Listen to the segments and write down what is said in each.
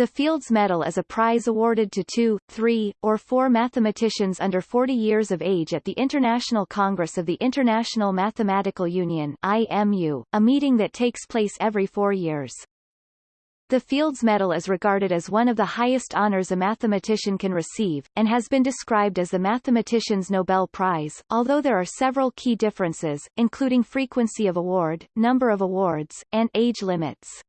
The Fields Medal is a prize awarded to two, three, or four mathematicians under 40 years of age at the International Congress of the International Mathematical Union IMU, a meeting that takes place every four years. The Fields Medal is regarded as one of the highest honors a mathematician can receive, and has been described as the mathematician's Nobel Prize, although there are several key differences, including frequency of award, number of awards, and age limits.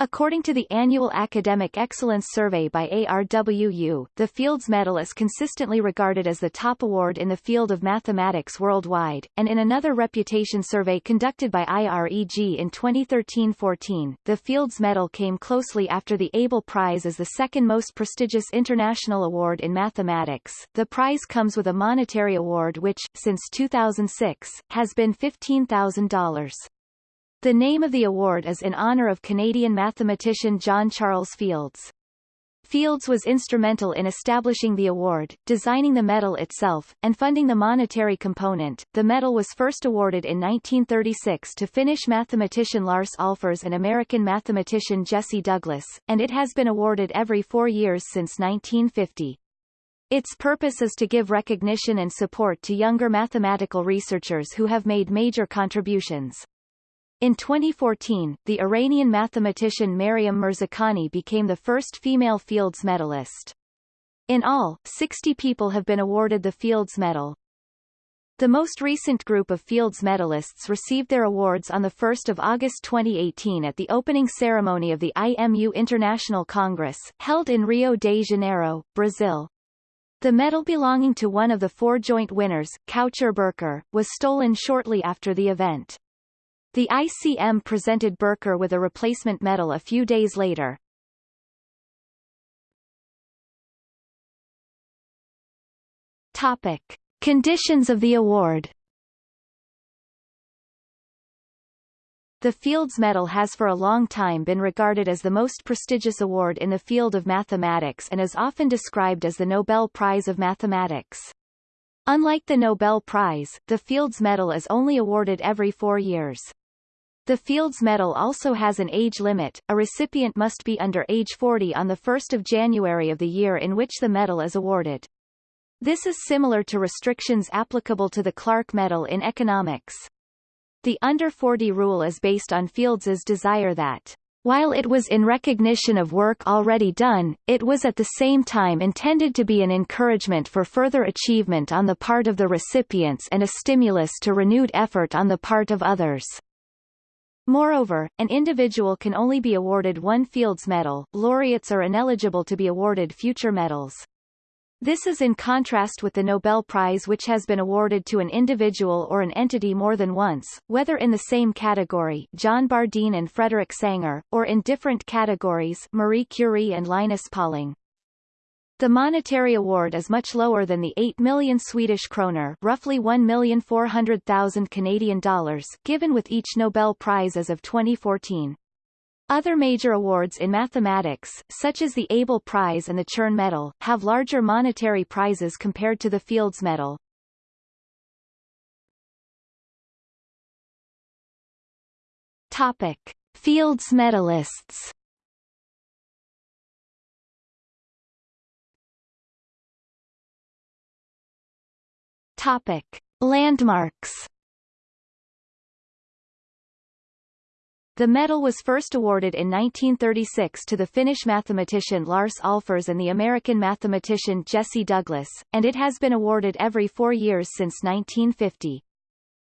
According to the annual Academic Excellence Survey by ARWU, the Fields Medal is consistently regarded as the top award in the field of mathematics worldwide, and in another reputation survey conducted by IREG in 2013-14, the Fields Medal came closely after the Abel Prize as the second most prestigious international award in mathematics. The prize comes with a monetary award which, since 2006, has been $15,000. The name of the award is in honor of Canadian mathematician John Charles Fields. Fields was instrumental in establishing the award, designing the medal itself, and funding the monetary component. The medal was first awarded in 1936 to Finnish mathematician Lars Ahlfors and American mathematician Jesse Douglas, and it has been awarded every four years since 1950. Its purpose is to give recognition and support to younger mathematical researchers who have made major contributions. In 2014, the Iranian mathematician Maryam Mirzakhani became the first female Fields medalist. In all, 60 people have been awarded the Fields Medal. The most recent group of Fields medalists received their awards on 1 August 2018 at the opening ceremony of the IMU International Congress, held in Rio de Janeiro, Brazil. The medal belonging to one of the four joint winners, Caucher Birkar, was stolen shortly after the event. The ICM presented Birkar with a replacement medal a few days later. Topic. Conditions of the award The Fields Medal has for a long time been regarded as the most prestigious award in the field of mathematics and is often described as the Nobel Prize of Mathematics. Unlike the Nobel Prize, the Fields Medal is only awarded every four years. The Fields Medal also has an age limit, a recipient must be under age 40 on 1 January of the year in which the medal is awarded. This is similar to restrictions applicable to the Clark Medal in economics. The under 40 rule is based on Fields's desire that while it was in recognition of work already done, it was at the same time intended to be an encouragement for further achievement on the part of the recipients and a stimulus to renewed effort on the part of others. Moreover, an individual can only be awarded one Fields Medal, laureates are ineligible to be awarded future medals. This is in contrast with the Nobel Prize which has been awarded to an individual or an entity more than once, whether in the same category John Bardeen and Frederick Sanger, or in different categories Marie Curie and Linus Pauling. The monetary award is much lower than the 8 million Swedish kroner roughly 1,400,000 Canadian dollars given with each Nobel Prize as of 2014. Other major awards in mathematics, such as the Abel Prize and the Chern Medal, have larger monetary prizes compared to the Fields Medal. Topic. Fields medalists Topic. Landmarks The medal was first awarded in 1936 to the Finnish mathematician Lars Ahlfors and the American mathematician Jesse Douglas, and it has been awarded every four years since 1950.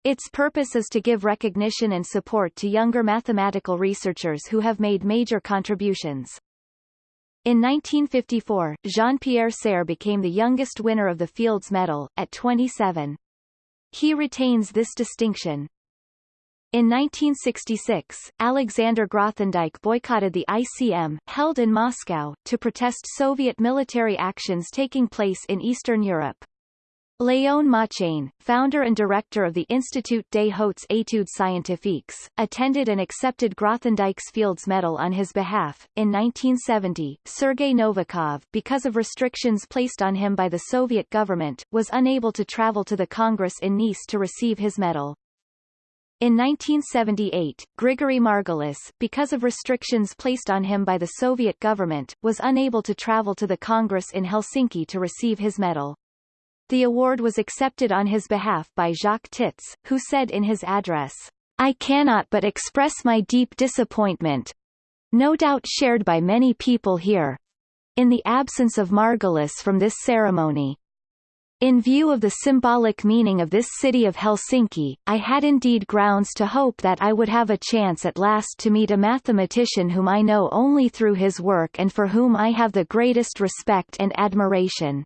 Its purpose is to give recognition and support to younger mathematical researchers who have made major contributions. In 1954, Jean-Pierre Serre became the youngest winner of the Fields Medal, at 27. He retains this distinction. In 1966, Alexander Grothendieck boycotted the ICM, held in Moscow, to protest Soviet military actions taking place in Eastern Europe. Léon Motchane, founder and director of the Institut des Hautes Études Scientifiques, attended and accepted Grothendieck's Fields Medal on his behalf. In 1970, Sergei Novikov, because of restrictions placed on him by the Soviet government, was unable to travel to the Congress in Nice to receive his medal. In 1978, Grigory Margulis, because of restrictions placed on him by the Soviet government, was unable to travel to the Congress in Helsinki to receive his medal. The award was accepted on his behalf by Jacques Tits, who said in his address, I cannot but express my deep disappointment, no doubt shared by many people here, in the absence of Margulis from this ceremony. In view of the symbolic meaning of this city of Helsinki, I had indeed grounds to hope that I would have a chance at last to meet a mathematician whom I know only through his work and for whom I have the greatest respect and admiration.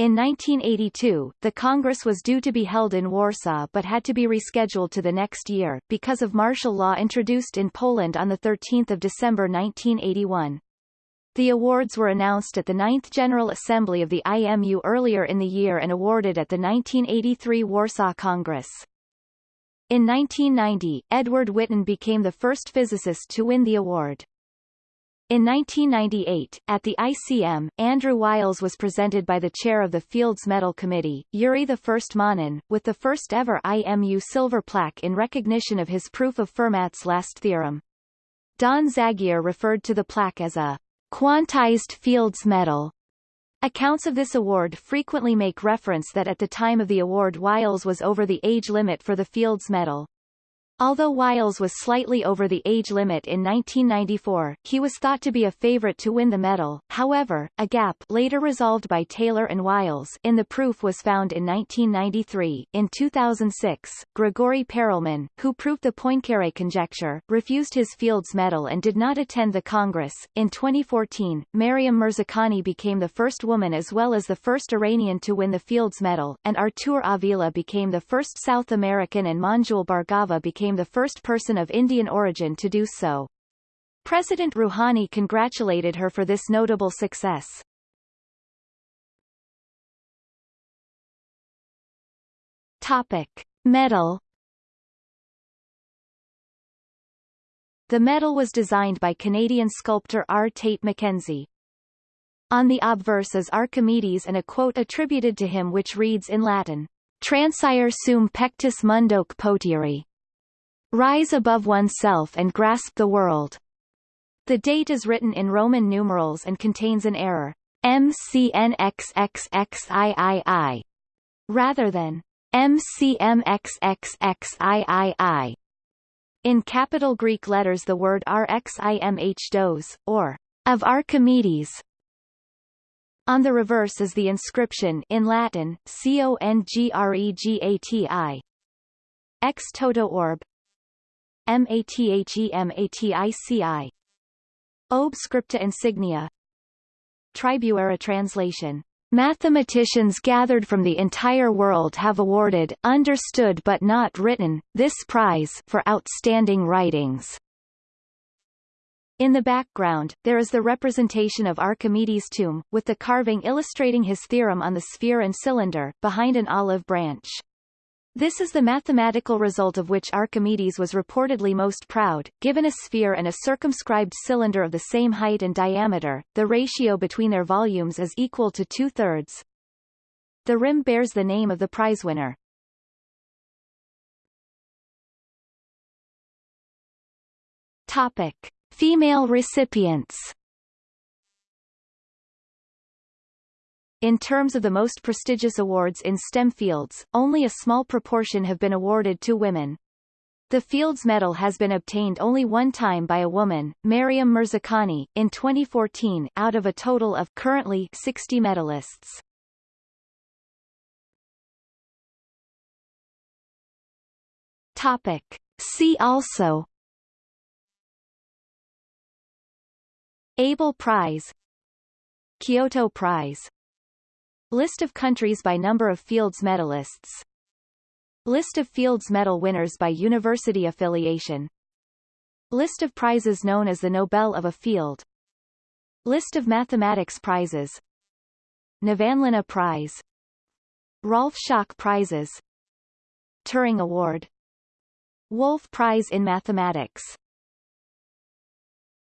In 1982, the Congress was due to be held in Warsaw but had to be rescheduled to the next year, because of martial law introduced in Poland on 13 December 1981. The awards were announced at the 9th General Assembly of the IMU earlier in the year and awarded at the 1983 Warsaw Congress. In 1990, Edward Witten became the first physicist to win the award. In 1998, at the ICM, Andrew Wiles was presented by the chair of the Fields Medal Committee, Yuri I Manin, with the first ever IMU silver plaque in recognition of his proof of Fermat's last theorem. Don Zagier referred to the plaque as a Quantized Fields Medal. Accounts of this award frequently make reference that at the time of the award Wiles was over the age limit for the Fields Medal. Although Wiles was slightly over the age limit in 1994, he was thought to be a favorite to win the medal. However, a gap later resolved by Taylor and Wiles in the proof was found in 1993. In 2006, Grigori Perelman, who proved the Poincare conjecture, refused his Fields Medal and did not attend the Congress. In 2014, Maryam Mirzakhani became the first woman as well as the first Iranian to win the Fields Medal, and Artur Avila became the first South American and Manjul Bhargava became became the first person of Indian origin to do so. President Rouhani congratulated her for this notable success. Topic. Medal The medal was designed by Canadian sculptor R. Tate McKenzie. On the obverse is Archimedes and a quote attributed to him which reads in Latin, Transire sum pectus mundoque potiri, Rise above oneself and grasp the world. The date is written in Roman numerals and contains an error, MCNXXXIII, rather than MCMXXXIII. In capital Greek letters the word RXIMH dos, or of Archimedes. On the reverse is the inscription in Latin, CONGREGATI. Ex toto orb, MATHEMATICI Ob scripta insignia Tribuera translation Mathematicians gathered from the entire world have awarded, understood but not written, this prize for outstanding writings. In the background, there is the representation of Archimedes' tomb, with the carving illustrating his theorem on the sphere and cylinder, behind an olive branch. This is the mathematical result of which Archimedes was reportedly most proud. Given a sphere and a circumscribed cylinder of the same height and diameter, the ratio between their volumes is equal to two-thirds. The rim bears the name of the prize winner. Topic. Female recipients In terms of the most prestigious awards in STEM fields, only a small proportion have been awarded to women. The Fields Medal has been obtained only one time by a woman, Maryam Mirzakhani, in 2014, out of a total of currently 60 medalists. Topic. See also Abel Prize Kyoto Prize List of countries by number of Fields medalists. List of Fields Medal winners by university affiliation. List of prizes known as the Nobel of a field. List of mathematics prizes. Nevanlinna Prize. Rolf Schock Prizes. Turing Award. Wolf Prize in Mathematics